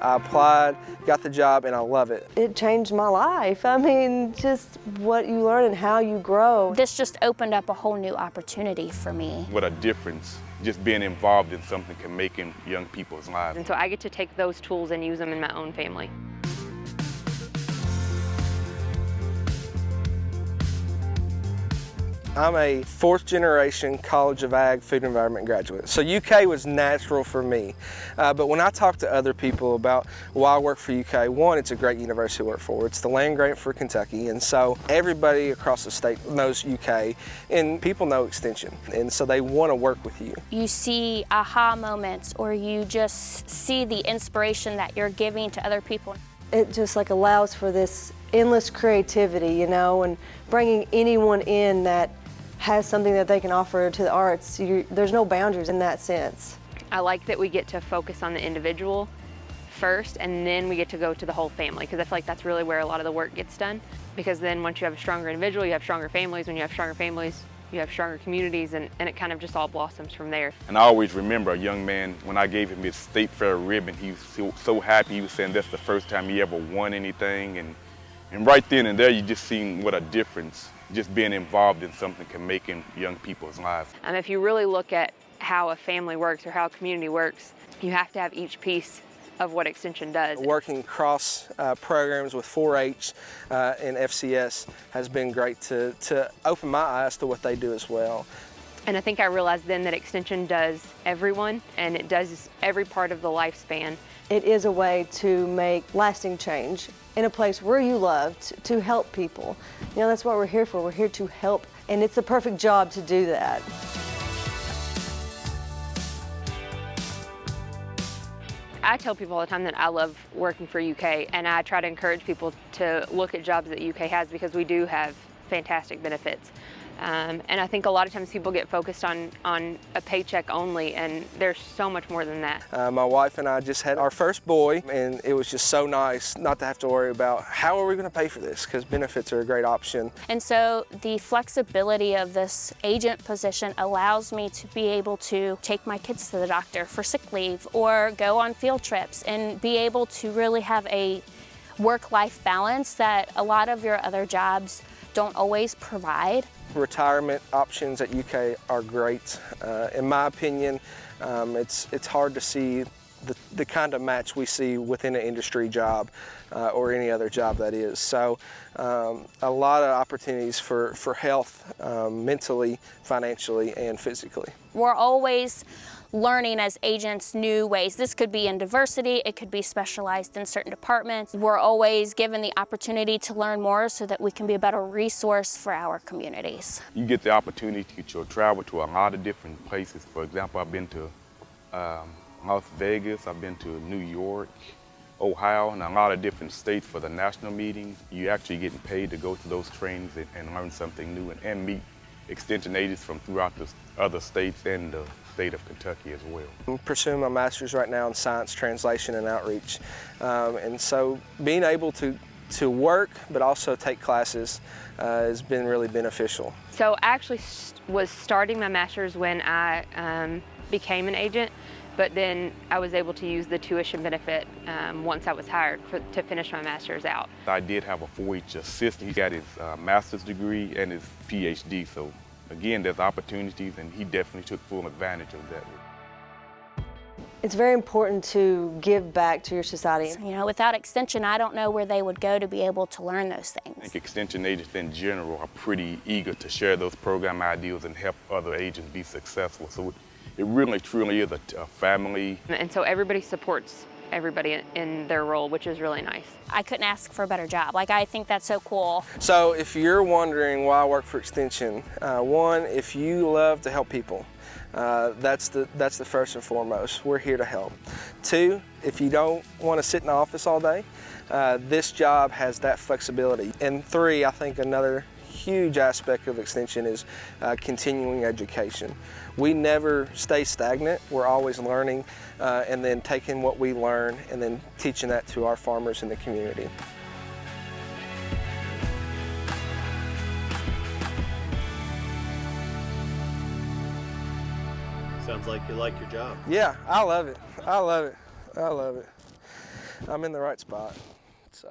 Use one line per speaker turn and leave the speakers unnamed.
I applied, got the job, and I love it.
It changed my life. I mean, just what you learn and how you grow.
This just opened up a whole new opportunity for me.
What a difference just being involved in something can make in young people's lives.
And so I get to take those tools and use them in my own family.
I'm a fourth generation College of Ag food environment graduate. So UK was natural for me. Uh, but when I talk to other people about why I work for UK, one, it's a great university to work for. It's the land grant for Kentucky. And so everybody across the state knows UK and people know Extension. And so they want to work with you.
You see aha moments or you just see the inspiration that you're giving to other people.
It just like allows for this endless creativity, you know, and bringing anyone in that has something that they can offer to the arts. You're, there's no boundaries in that sense.
I like that we get to focus on the individual first and then we get to go to the whole family because I feel like that's really where a lot of the work gets done because then once you have a stronger individual, you have stronger families. When you have stronger families, you have stronger communities and, and it kind of just all blossoms from there.
And I always remember a young man, when I gave him his state fair ribbon, he was so, so happy. He was saying that's the first time he ever won anything. And, and right then and there, you just seen what a difference just being involved in something can make in young people's lives.
And if you really look at how a family works or how a community works, you have to have each piece of what Extension does.
Working cross uh, programs with 4-H uh, and FCS has been great to, to open my eyes to what they do as well.
And I think I realized then that Extension does everyone and it does every part of the lifespan.
It is a way to make lasting change in a place where you love to, help people. You know, that's what we're here for. We're here to help, and it's a perfect job to do that.
I tell people all the time that I love working for UK and I try to encourage people to look at jobs that UK has because we do have fantastic benefits. Um, and I think a lot of times people get focused on, on a paycheck only, and there's so much more than that.
Uh, my wife and I just had our first boy, and it was just so nice not to have to worry about how are we going to pay for this, because benefits are a great option.
And so the flexibility of this agent position allows me to be able to take my kids to the doctor for sick leave or go on field trips and be able to really have a work-life balance that a lot of your other jobs don't always provide.
Retirement options at UK are great. Uh, in my opinion, um, it's, it's hard to see the, the kind of match we see within an industry job uh, or any other job that is. So um, a lot of opportunities for, for health um, mentally, financially, and physically.
We're always learning as agents new ways. This could be in diversity, it could be specialized in certain departments. We're always given the opportunity to learn more so that we can be a better resource for our communities.
You get the opportunity to travel to a lot of different places. For example, I've been to um, Las Vegas, I've been to New York, Ohio, and a lot of different states for the national meeting. You're actually getting paid to go to those trainings and, and learn something new and, and meet extension agents from throughout the other states and the state of Kentucky as well.
I'm pursuing my master's right now in science translation and outreach. Um, and so being able to, to work but also take classes uh, has been really beneficial.
So I actually was starting my master's when I um, became an agent but then I was able to use the tuition benefit um, once I was hired for, to finish my master's out.
I did have a 4-H assistant. He got his uh, master's degree and his PhD, so again, there's opportunities, and he definitely took full advantage of that.
It's very important to give back to your society.
You know, without Extension, I don't know where they would go to be able to learn those things.
I think Extension agents in general are pretty eager to share those program ideas and help other agents be successful. So it really, truly is a, a family.
And so everybody supports everybody in their role, which is really nice.
I couldn't ask for a better job. Like, I think that's so cool.
So if you're wondering why I work for Extension, uh, one, if you love to help people, uh, that's, the, that's the first and foremost. We're here to help. Two, if you don't want to sit in the office all day, uh, this job has that flexibility. And three, I think another huge aspect of Extension is uh, continuing education. We never stay stagnant. We're always learning uh, and then taking what we learn and then teaching that to our farmers in the community.
Sounds like you like your job.
Yeah, I love it. I love it. I love it. I'm in the right spot. So.